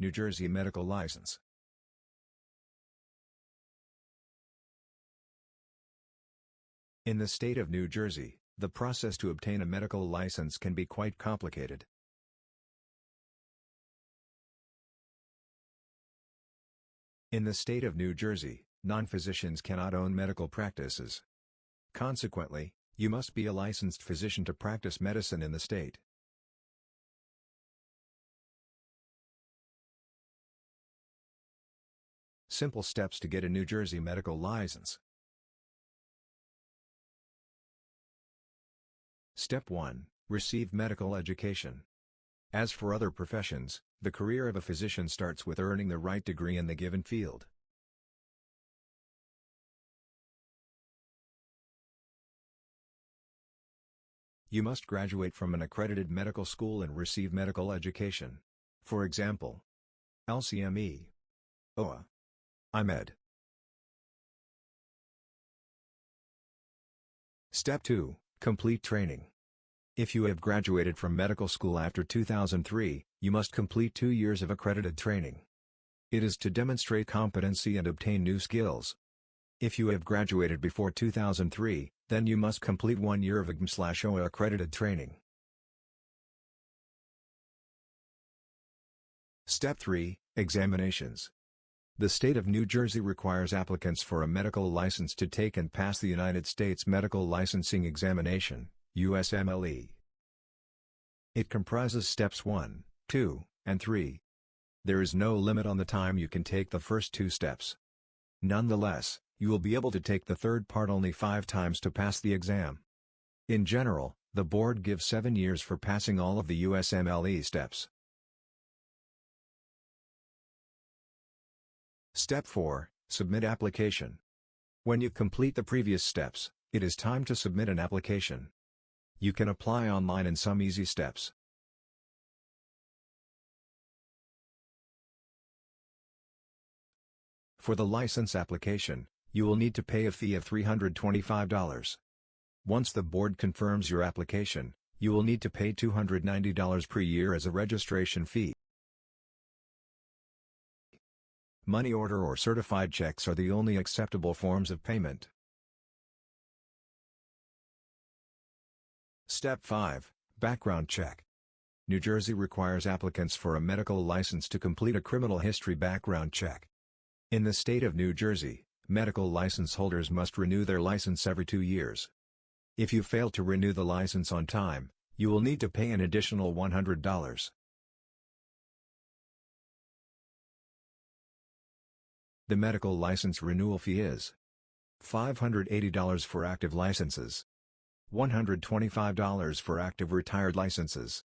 New Jersey medical license. In the state of New Jersey, the process to obtain a medical license can be quite complicated. In the state of New Jersey, non-physicians cannot own medical practices. Consequently, you must be a licensed physician to practice medicine in the state. Simple steps to get a New Jersey medical license. Step 1. Receive medical education. As for other professions, the career of a physician starts with earning the right degree in the given field. You must graduate from an accredited medical school and receive medical education. For example, LCME, OA, IMED. Step 2. Complete training. If you have graduated from medical school after 2003, you must complete two years of accredited training. It is to demonstrate competency and obtain new skills. If you have graduated before 2003, then you must complete one year of AGM-OA accredited training. Step 3, Examinations. The state of New Jersey requires applicants for a medical license to take and pass the United States Medical Licensing Examination, USMLE. It comprises steps 1, 2, and 3. There is no limit on the time you can take the first two steps. Nonetheless, you will be able to take the third part only five times to pass the exam. In general, the board gives seven years for passing all of the USMLE steps. Step 4, Submit application. When you complete the previous steps, it is time to submit an application. You can apply online in some easy steps. For the license application, you will need to pay a fee of $325. Once the board confirms your application, you will need to pay $290 per year as a registration fee. Money order or certified checks are the only acceptable forms of payment. Step 5, Background Check. New Jersey requires applicants for a medical license to complete a criminal history background check. In the state of New Jersey, medical license holders must renew their license every two years. If you fail to renew the license on time, you will need to pay an additional $100. The medical license renewal fee is $580 for active licenses, $125 for active retired licenses,